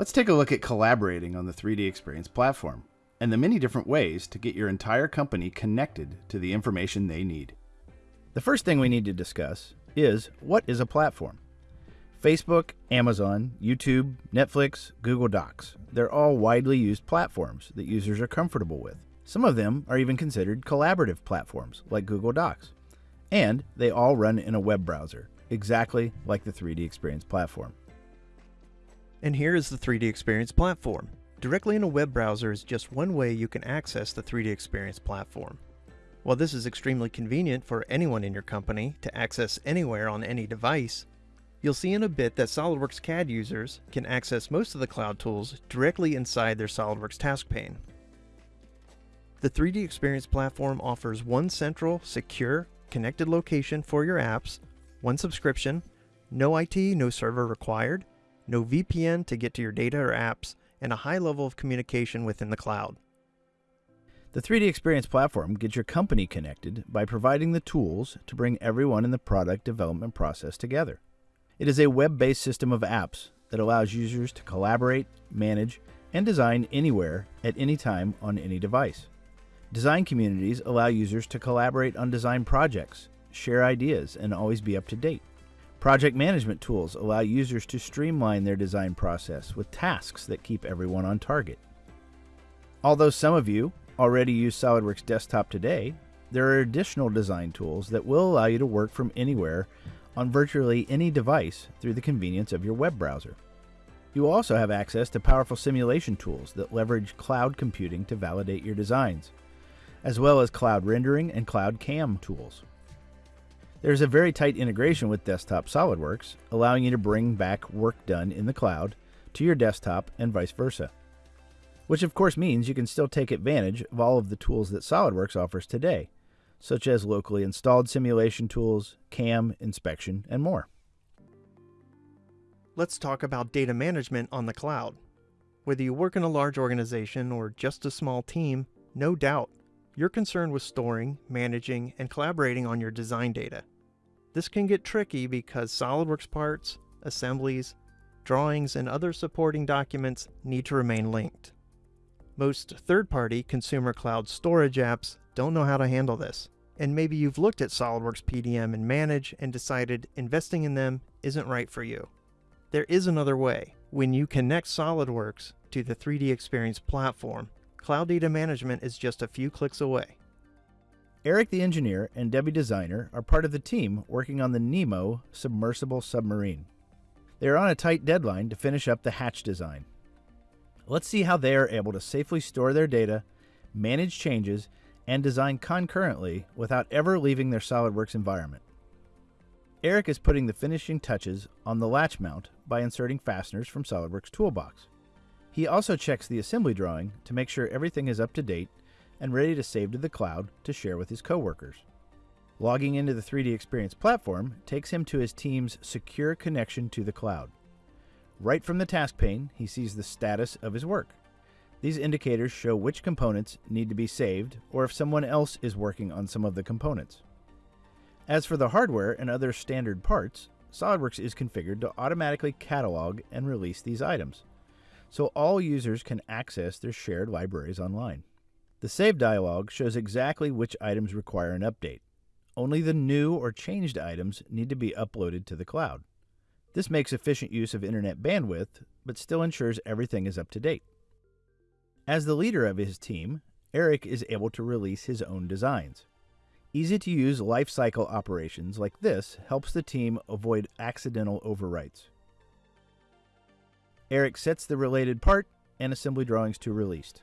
Let's take a look at collaborating on the 3D Experience platform and the many different ways to get your entire company connected to the information they need. The first thing we need to discuss is what is a platform? Facebook, Amazon, YouTube, Netflix, Google Docs. They're all widely used platforms that users are comfortable with. Some of them are even considered collaborative platforms, like Google Docs. And they all run in a web browser, exactly like the 3D Experience platform. And here is the 3D Experience platform. Directly in a web browser is just one way you can access the 3D Experience platform. While this is extremely convenient for anyone in your company to access anywhere on any device, you'll see in a bit that SOLIDWORKS CAD users can access most of the cloud tools directly inside their SOLIDWORKS task pane. The 3D Experience platform offers one central, secure, connected location for your apps, one subscription, no IT, no server required, no VPN to get to your data or apps, and a high level of communication within the cloud. The 3D Experience platform gets your company connected by providing the tools to bring everyone in the product development process together. It is a web based system of apps that allows users to collaborate, manage, and design anywhere at any time on any device. Design communities allow users to collaborate on design projects, share ideas, and always be up to date. Project management tools allow users to streamline their design process with tasks that keep everyone on target. Although some of you already use SOLIDWORKS Desktop today, there are additional design tools that will allow you to work from anywhere on virtually any device through the convenience of your web browser. You also have access to powerful simulation tools that leverage cloud computing to validate your designs, as well as cloud rendering and cloud CAM tools. There's a very tight integration with Desktop SOLIDWORKS, allowing you to bring back work done in the cloud to your desktop and vice versa which of course means you can still take advantage of all of the tools that SOLIDWORKS offers today, such as locally installed simulation tools, CAM, inspection, and more. Let's talk about data management on the cloud. Whether you work in a large organization or just a small team, no doubt, you're concerned with storing, managing, and collaborating on your design data. This can get tricky because SOLIDWORKS parts, assemblies, drawings, and other supporting documents need to remain linked. Most third-party consumer cloud storage apps don't know how to handle this. And maybe you've looked at SOLIDWORKS PDM and Manage and decided investing in them isn't right for you. There is another way. When you connect SOLIDWORKS to the 3D Experience platform, cloud data management is just a few clicks away. Eric the engineer and Debbie designer are part of the team working on the Nemo submersible submarine. They are on a tight deadline to finish up the hatch design. Let's see how they are able to safely store their data, manage changes, and design concurrently without ever leaving their SOLIDWORKS environment. Eric is putting the finishing touches on the latch mount by inserting fasteners from SOLIDWORKS Toolbox. He also checks the assembly drawing to make sure everything is up to date and ready to save to the cloud to share with his coworkers. Logging into the 3D Experience platform takes him to his team's secure connection to the cloud. Right from the task pane, he sees the status of his work. These indicators show which components need to be saved or if someone else is working on some of the components. As for the hardware and other standard parts, SOLIDWORKS is configured to automatically catalog and release these items, so all users can access their shared libraries online. The Save dialog shows exactly which items require an update. Only the new or changed items need to be uploaded to the cloud. This makes efficient use of internet bandwidth, but still ensures everything is up to date. As the leader of his team, Eric is able to release his own designs. Easy to use lifecycle operations like this helps the team avoid accidental overwrites. Eric sets the related part and assembly drawings to released.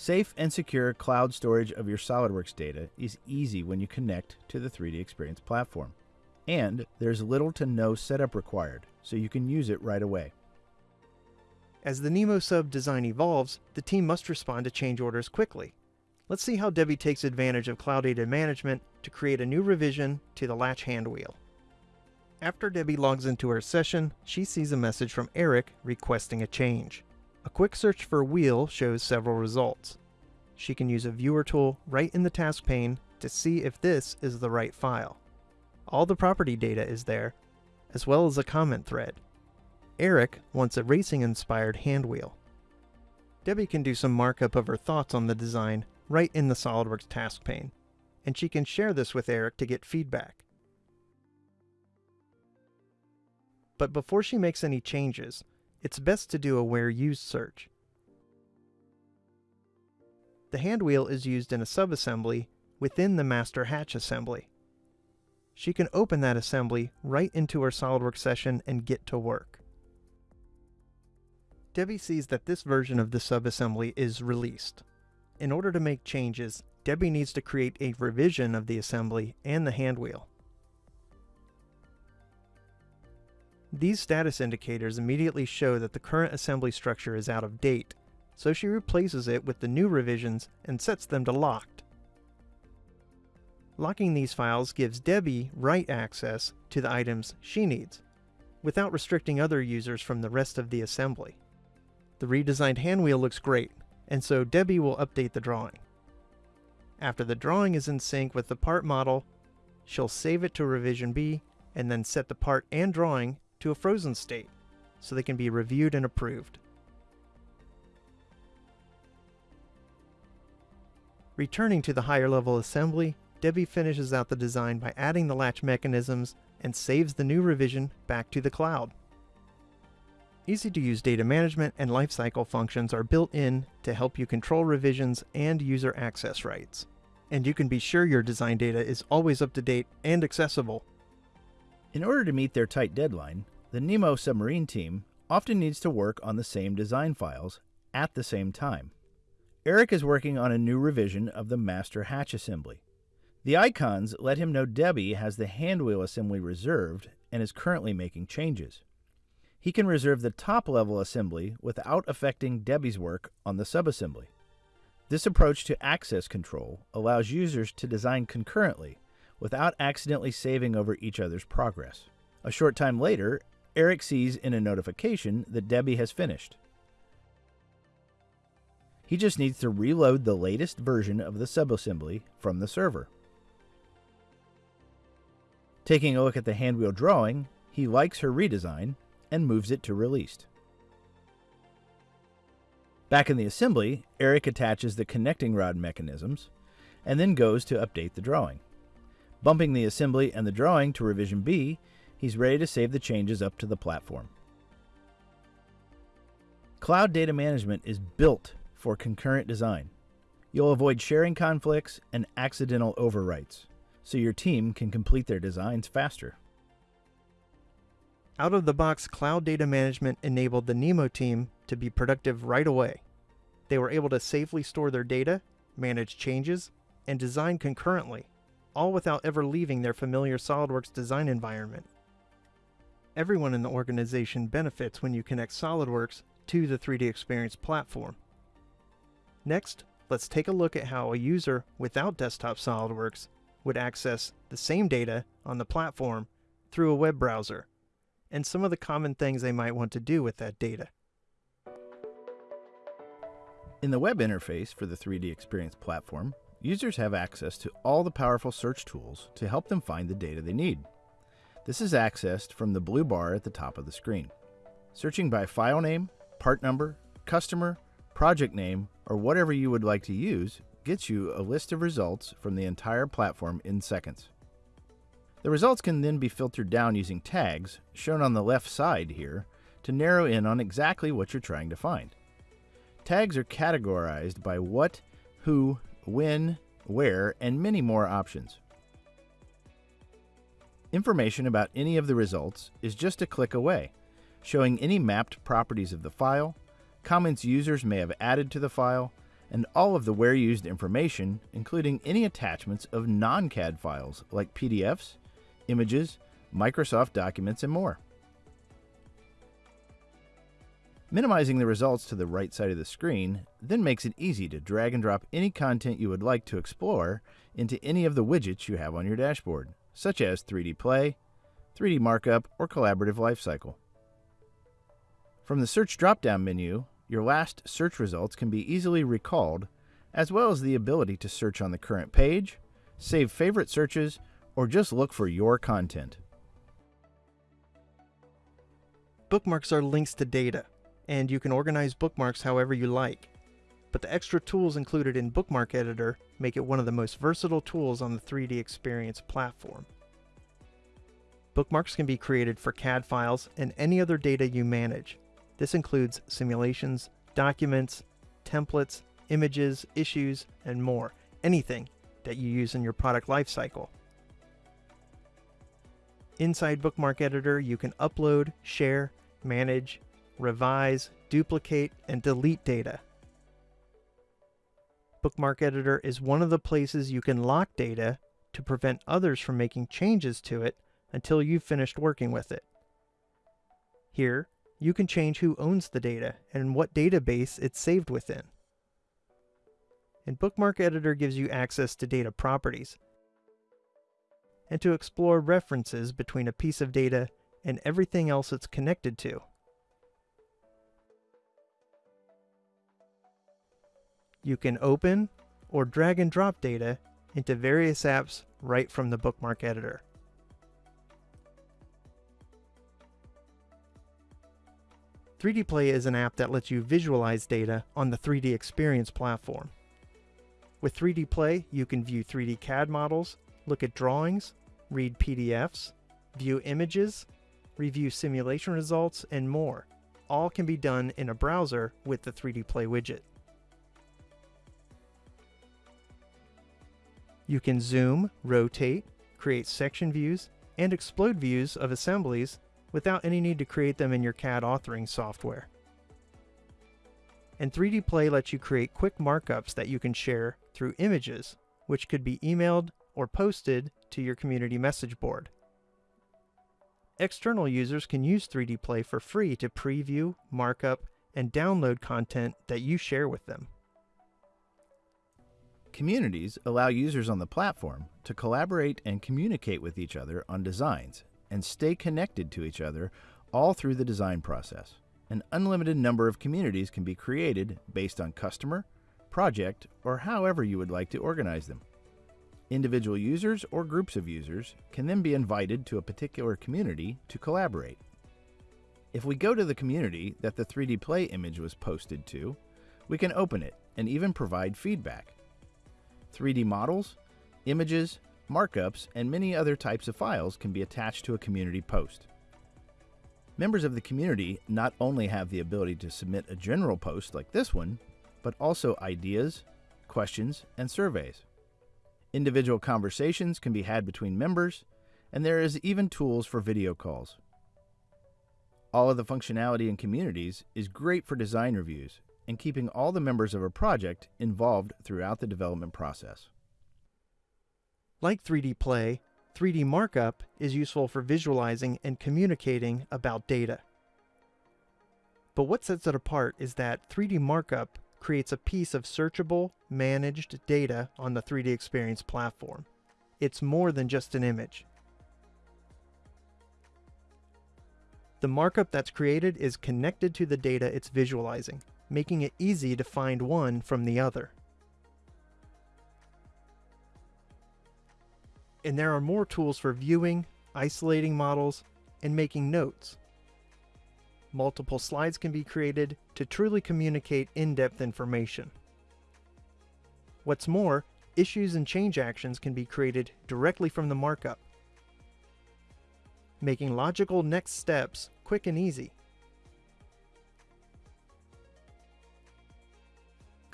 Safe and secure cloud storage of your SOLIDWORKS data is easy when you connect to the 3D Experience platform and there's little to no setup required, so you can use it right away. As the Nemo sub design evolves, the team must respond to change orders quickly. Let's see how Debbie takes advantage of Cloud Data Management to create a new revision to the latch handwheel. After Debbie logs into her session, she sees a message from Eric requesting a change. A quick search for wheel shows several results. She can use a viewer tool right in the task pane to see if this is the right file. All the property data is there, as well as a comment thread. Eric wants a racing-inspired hand wheel. Debbie can do some markup of her thoughts on the design right in the SOLIDWORKS task pane, and she can share this with Eric to get feedback. But before she makes any changes, it's best to do a where used search. The hand wheel is used in a subassembly within the master hatch assembly. She can open that assembly right into her SOLIDWORKS session and get to work. Debbie sees that this version of the subassembly is released. In order to make changes, Debbie needs to create a revision of the assembly and the hand wheel. These status indicators immediately show that the current assembly structure is out of date, so she replaces it with the new revisions and sets them to locked. Locking these files gives Debbie write access to the items she needs, without restricting other users from the rest of the assembly. The redesigned handwheel looks great, and so Debbie will update the drawing. After the drawing is in sync with the part model, she'll save it to revision B and then set the part and drawing to a frozen state so they can be reviewed and approved. Returning to the higher level assembly, Debbie finishes out the design by adding the latch mechanisms and saves the new revision back to the cloud. Easy to use data management and lifecycle functions are built in to help you control revisions and user access rights. And you can be sure your design data is always up to date and accessible in order to meet their tight deadline, the Nemo submarine team often needs to work on the same design files at the same time. Eric is working on a new revision of the master hatch assembly. The icons let him know Debbie has the handwheel assembly reserved and is currently making changes. He can reserve the top level assembly without affecting Debbie's work on the subassembly. This approach to access control allows users to design concurrently without accidentally saving over each other's progress. A short time later, Eric sees in a notification that Debbie has finished. He just needs to reload the latest version of the subassembly from the server. Taking a look at the handwheel drawing, he likes her redesign and moves it to released. Back in the assembly, Eric attaches the connecting rod mechanisms and then goes to update the drawing. Bumping the assembly and the drawing to revision B, he's ready to save the changes up to the platform. Cloud data management is built for concurrent design. You'll avoid sharing conflicts and accidental overwrites, so your team can complete their designs faster. Out of the box, cloud data management enabled the Nemo team to be productive right away. They were able to safely store their data, manage changes, and design concurrently all without ever leaving their familiar SOLIDWORKS design environment. Everyone in the organization benefits when you connect SOLIDWORKS to the 3D Experience platform. Next, let's take a look at how a user without desktop SOLIDWORKS would access the same data on the platform through a web browser, and some of the common things they might want to do with that data. In the web interface for the 3D Experience platform, Users have access to all the powerful search tools to help them find the data they need. This is accessed from the blue bar at the top of the screen. Searching by file name, part number, customer, project name, or whatever you would like to use gets you a list of results from the entire platform in seconds. The results can then be filtered down using tags, shown on the left side here, to narrow in on exactly what you're trying to find. Tags are categorized by what, who, when, where, and many more options. Information about any of the results is just a click away, showing any mapped properties of the file, comments users may have added to the file, and all of the where used information, including any attachments of non-CAD files like PDFs, images, Microsoft documents, and more. Minimizing the results to the right side of the screen then makes it easy to drag and drop any content you would like to explore into any of the widgets you have on your dashboard, such as 3D Play, 3D Markup, or Collaborative Lifecycle. From the Search drop-down menu, your last search results can be easily recalled, as well as the ability to search on the current page, save favorite searches, or just look for your content. Bookmarks are links to data, and you can organize bookmarks however you like. But the extra tools included in Bookmark Editor make it one of the most versatile tools on the 3D Experience platform. Bookmarks can be created for CAD files and any other data you manage. This includes simulations, documents, templates, images, issues, and more. Anything that you use in your product lifecycle. Inside Bookmark Editor, you can upload, share, manage, revise, duplicate, and delete data. Bookmark Editor is one of the places you can lock data to prevent others from making changes to it until you've finished working with it. Here, you can change who owns the data and what database it's saved within. And Bookmark Editor gives you access to data properties and to explore references between a piece of data and everything else it's connected to. You can open or drag and drop data into various apps right from the Bookmark Editor. 3D Play is an app that lets you visualize data on the 3D Experience platform. With 3D Play, you can view 3D CAD models, look at drawings, read PDFs, view images, review simulation results, and more. All can be done in a browser with the 3D Play widget. You can zoom, rotate, create section views, and explode views of assemblies without any need to create them in your CAD authoring software. And 3D Play lets you create quick markups that you can share through images, which could be emailed or posted to your community message board. External users can use 3D Play for free to preview, markup, and download content that you share with them. Communities allow users on the platform to collaborate and communicate with each other on designs and stay connected to each other all through the design process. An unlimited number of communities can be created based on customer, project, or however you would like to organize them. Individual users or groups of users can then be invited to a particular community to collaborate. If we go to the community that the 3D Play image was posted to, we can open it and even provide feedback. 3D models, images, markups, and many other types of files can be attached to a community post. Members of the community not only have the ability to submit a general post like this one, but also ideas, questions, and surveys. Individual conversations can be had between members, and there is even tools for video calls. All of the functionality in communities is great for design reviews and keeping all the members of a project involved throughout the development process. Like 3D Play, 3D Markup is useful for visualizing and communicating about data. But what sets it apart is that 3D Markup creates a piece of searchable, managed data on the 3D Experience platform. It's more than just an image. The markup that's created is connected to the data it's visualizing, making it easy to find one from the other. and there are more tools for viewing, isolating models, and making notes. Multiple slides can be created to truly communicate in-depth information. What's more, issues and change actions can be created directly from the markup, making logical next steps quick and easy.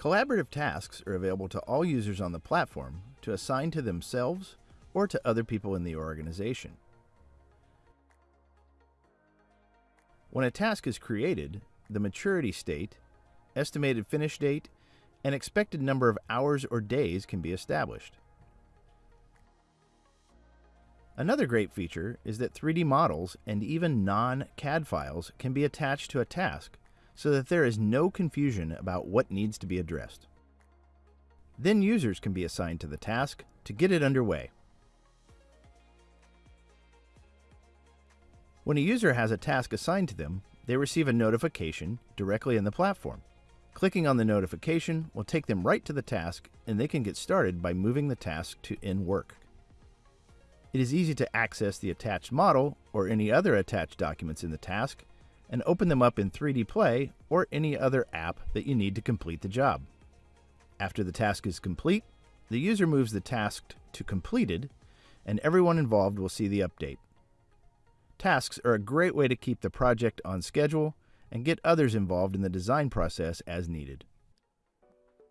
Collaborative tasks are available to all users on the platform to assign to themselves or to other people in the organization. When a task is created, the maturity state, estimated finish date, and expected number of hours or days can be established. Another great feature is that 3D models and even non-CAD files can be attached to a task so that there is no confusion about what needs to be addressed. Then users can be assigned to the task to get it underway. When a user has a task assigned to them, they receive a notification directly in the platform. Clicking on the notification will take them right to the task and they can get started by moving the task to in work. It is easy to access the attached model or any other attached documents in the task and open them up in 3D Play or any other app that you need to complete the job. After the task is complete, the user moves the task to completed, and everyone involved will see the update. Tasks are a great way to keep the project on schedule and get others involved in the design process as needed.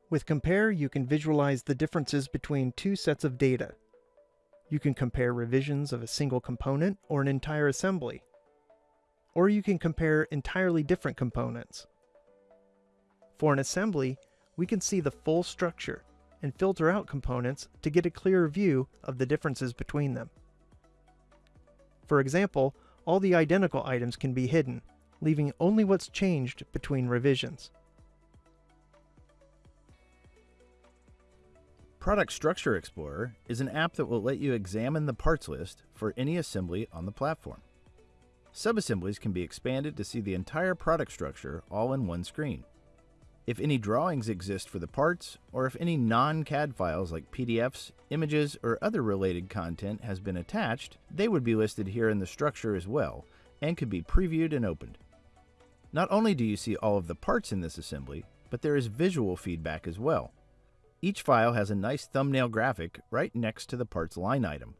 With Compare, you can visualize the differences between two sets of data. You can compare revisions of a single component or an entire assembly. Or you can compare entirely different components. For an assembly, we can see the full structure and filter out components to get a clearer view of the differences between them. For example, all the identical items can be hidden, leaving only what's changed between revisions. Product Structure Explorer is an app that will let you examine the parts list for any assembly on the platform. Subassemblies can be expanded to see the entire product structure all in one screen. If any drawings exist for the parts, or if any non-CAD files like PDFs, images, or other related content has been attached, they would be listed here in the structure as well, and could be previewed and opened. Not only do you see all of the parts in this assembly, but there is visual feedback as well. Each file has a nice thumbnail graphic right next to the parts line item.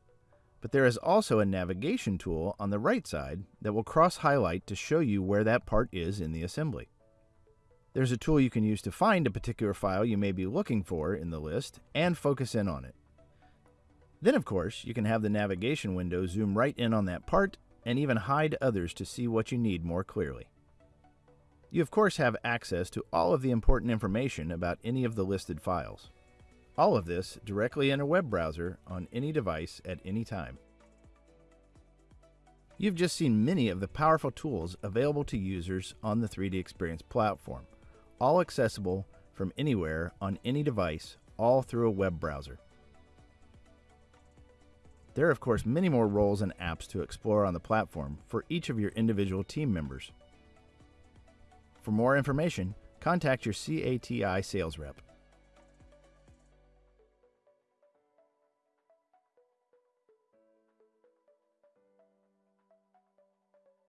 But there is also a navigation tool on the right side that will cross-highlight to show you where that part is in the assembly. There's a tool you can use to find a particular file you may be looking for in the list and focus in on it. Then, of course, you can have the navigation window zoom right in on that part and even hide others to see what you need more clearly. You, of course, have access to all of the important information about any of the listed files. All of this directly in a web browser on any device at any time. You've just seen many of the powerful tools available to users on the 3D Experience platform all accessible from anywhere on any device, all through a web browser. There are, of course, many more roles and apps to explore on the platform for each of your individual team members. For more information, contact your CATI sales rep.